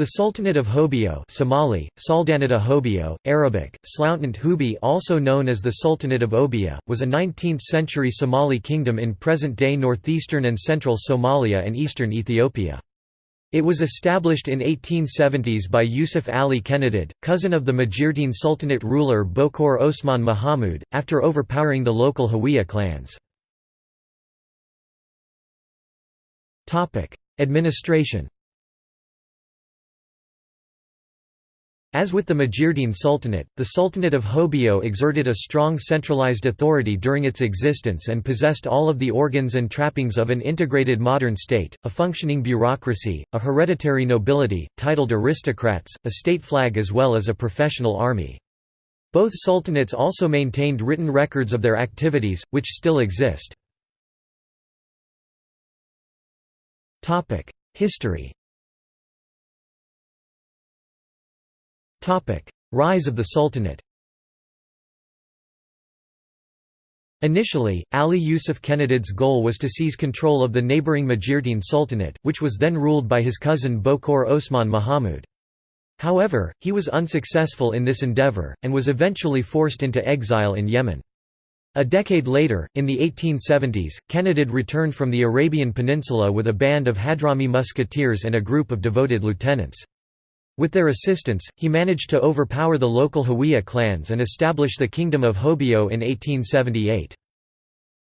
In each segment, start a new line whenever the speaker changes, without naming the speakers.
The Sultanate of Hobyo Somali, Saldanata Hobyo, Arabic, Slountant Hubi also known as the Sultanate of Obbia, was a 19th-century Somali kingdom in present-day northeastern and central Somalia and eastern Ethiopia. It was established in 1870s by Yusuf Ali Kenadid, cousin of the Majeerteen Sultanate ruler Bokor Osman Mahamud, after overpowering the local Hawiye clans. Administration As with the Majeerteen Sultanate, the Sultanate of Hobyo exerted a strong centralized authority during its existence and possessed all of the organs and trappings of an integrated modern state, a functioning bureaucracy, a hereditary nobility, titled aristocrats, a state flag as well as a professional army. Both sultanates also maintained written records of their activities, which still exist. History Rise of the Sultanate Initially, Ali Yusuf Kenadid's goal was to seize control of the neighbouring Majeerteen Sultanate, which was then ruled by his cousin Bokor Osman Mahamud. However, he was unsuccessful in this endeavour, and was eventually forced into exile in Yemen. A decade later, in the 1870s, Kenadid returned from the Arabian Peninsula with a band of Hadrami musketeers and a group of devoted lieutenants. With their assistance, he managed to overpower the local Hawiye clans and establish the Kingdom of Hobyo in 1878.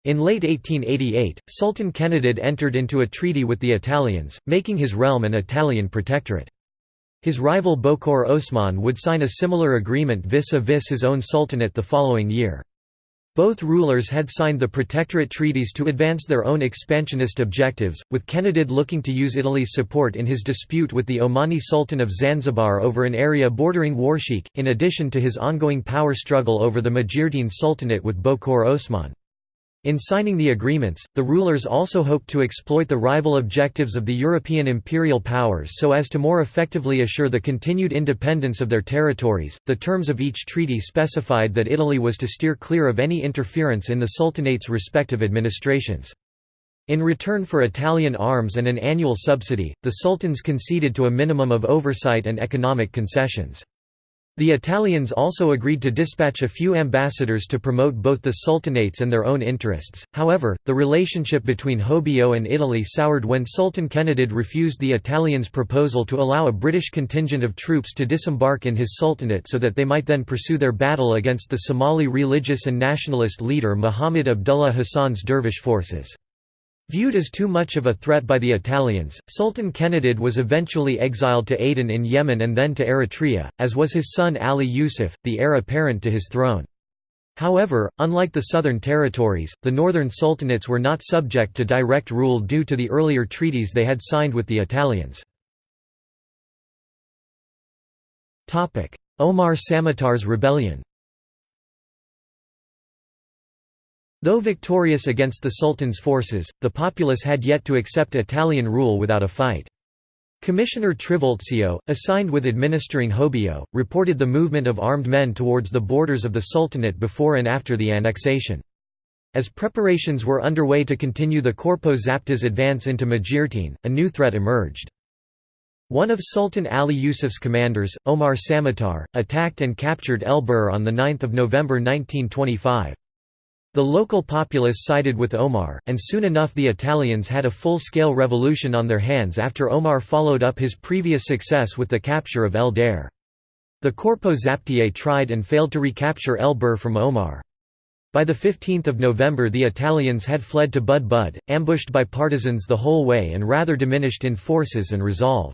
In late 1888, Sultan Kenadid entered into a treaty with the Italians, making his realm an Italian protectorate. His rival Bokor Osman would sign a similar agreement vis-a-vis -vis his own sultanate the following year. Both rulers had signed the Protectorate treaties to advance their own expansionist objectives, with Kenadid looking to use Italy's support in his dispute with the Omani Sultan of Zanzibar over an area bordering Warsheikh, in addition to his ongoing power struggle over the Majeerteen Sultanate with Bokor Osman. In signing the agreements, the rulers also hoped to exploit the rival objectives of the European imperial powers so as to more effectively assure the continued independence of their territories. The terms of each treaty specified that Italy was to steer clear of any interference in the Sultanate's respective administrations. In return for Italian arms and an annual subsidy, the sultans conceded to a minimum of oversight and economic concessions. The Italians also agreed to dispatch a few ambassadors to promote both the sultanates and their own interests, however, the relationship between Hobyo and Italy soured when Sultan Kenadid refused the Italians' proposal to allow a British contingent of troops to disembark in his sultanate so that they might then pursue their battle against the Somali religious and nationalist leader Muhammad Abdullah Hassan's dervish forces. Viewed as too much of a threat by the Italians, Sultan Kenadid was eventually exiled to Aden in Yemen and then to Eritrea, as was his son Ali Yusuf, the heir apparent to his throne. However, unlike the southern territories, the northern sultanates were not subject to direct rule due to the earlier treaties they had signed with the Italians. Omar Samatar's rebellion Though victorious against the Sultan's forces, the populace had yet to accept Italian rule without a fight. Commissioner Trivulzio, assigned with administering Hobyo, reported the movement of armed men towards the borders of the Sultanate before and after the annexation. As preparations were underway to continue the Corpo Zaptié's advance into Majeerteen, a new threat emerged. One of Sultan Ali Yusuf's commanders, Omar Samatar, attacked and captured El Bur on 9 November 1925. The local populace sided with Omar, and soon enough the Italians had a full-scale revolution on their hands after Omar followed up his previous success with the capture of El Dhere. The Corpo Zaptié tried and failed to recapture El Bur from Omar. By 15 November the Italians had fled to Bud Bud, ambushed by partisans the whole way and rather diminished in forces and resolve.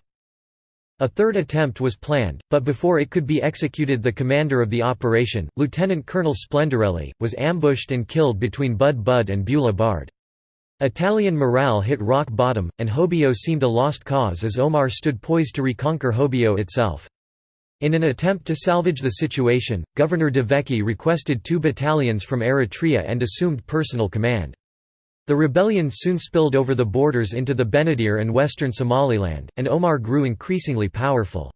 A third attempt was planned, but before it could be executed the commander of the operation, Lieutenant Colonel Splendorelli, was ambushed and killed between Bud Bud and Bula Bard. Italian morale hit rock bottom, and Hobyo seemed a lost cause as Omar stood poised to reconquer Hobyo itself. In an attempt to salvage the situation, Governor De Vecchi requested two battalions from Eritrea and assumed personal command. The rebellion soon spilled over the borders into the Benadir and western Somaliland, and Omar grew increasingly powerful.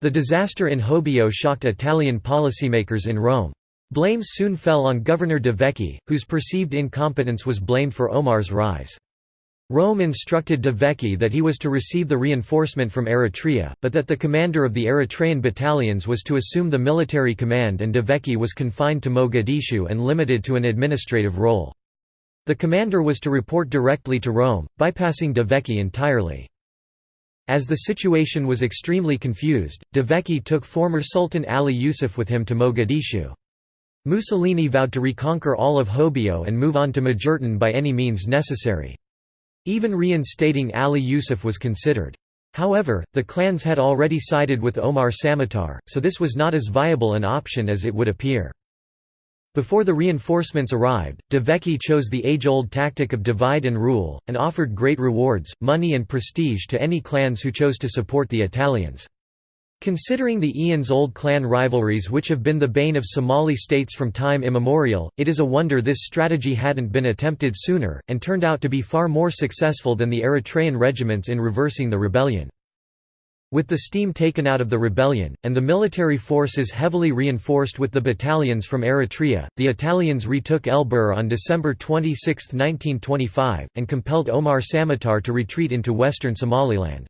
The disaster in Hobyo shocked Italian policymakers in Rome. Blame soon fell on Governor De Vecchi, whose perceived incompetence was blamed for Omar's rise. Rome instructed De Vecchi that he was to receive the reinforcement from Eritrea, but that the commander of the Eritrean battalions was to assume the military command and De Vecchi was confined to Mogadishu and limited to an administrative role. The commander was to report directly to Rome, bypassing De Vecchi entirely. As the situation was extremely confused, De Vecchi took former Sultan Ali Yusuf with him to Mogadishu. Mussolini vowed to reconquer all of Hobyo and move on to Majeerteen by any means necessary. Even reinstating Ali Yusuf was considered. However, the clans had already sided with Omar Samatar, so this was not as viable an option as it would appear. Before the reinforcements arrived, De Vecchi chose the age-old tactic of divide and rule, and offered great rewards, money and prestige to any clans who chose to support the Italians. Considering the Ian's old clan rivalries which have been the bane of Somali states from time immemorial, it is a wonder this strategy hadn't been attempted sooner, and turned out to be far more successful than the Eritrean regiments in reversing the rebellion. With the steam taken out of the rebellion, and the military forces heavily reinforced with the battalions from Eritrea, the Italians retook El Bur on December 26, 1925, and compelled Omar Samatar to retreat into western Somaliland.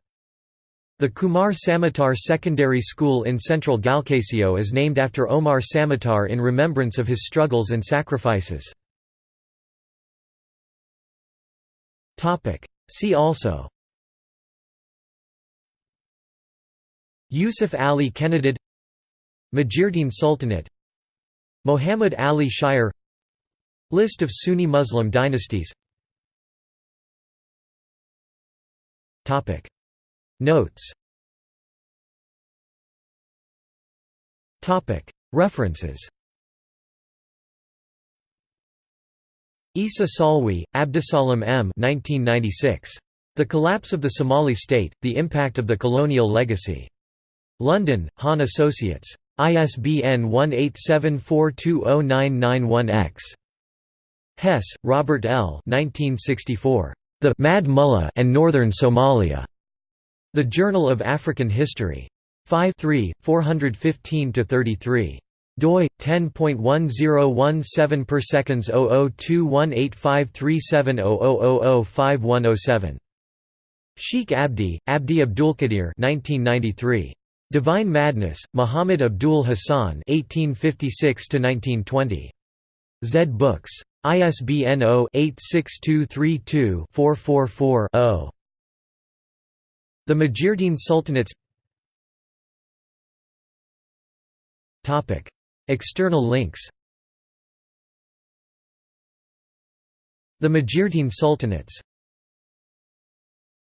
The Kumar Samatar Secondary School in central Galkayo is named after Omar Samatar in remembrance of his struggles and sacrifices. See also Yusuf Ali Kenadid Majeerteen Sultanate Muhammad Ali Shire List of Sunni Muslim dynasties Notes References Issa-Salwe, Abdusalam M. 1996. The Collapse of the Somali State, The Impact of the Colonial Legacy. London, Haan Associates. ISBN 1874209991-X. Hess, Robert L. 1964. The Mad Mullah and Northern Somalia. The Journal of African History. 5 3, 415–33 doi 10.1017 per seconds 0021853700005107 Sheikh Abdi Abdi Abdulkadir 1993 Divine Madness Muhammad Abdul Hassan 1856 to 1920 Zed Books. ISBN 0-86232-444-0 the Majeerteen Sultanates. External links. The Majeerteen Sultanates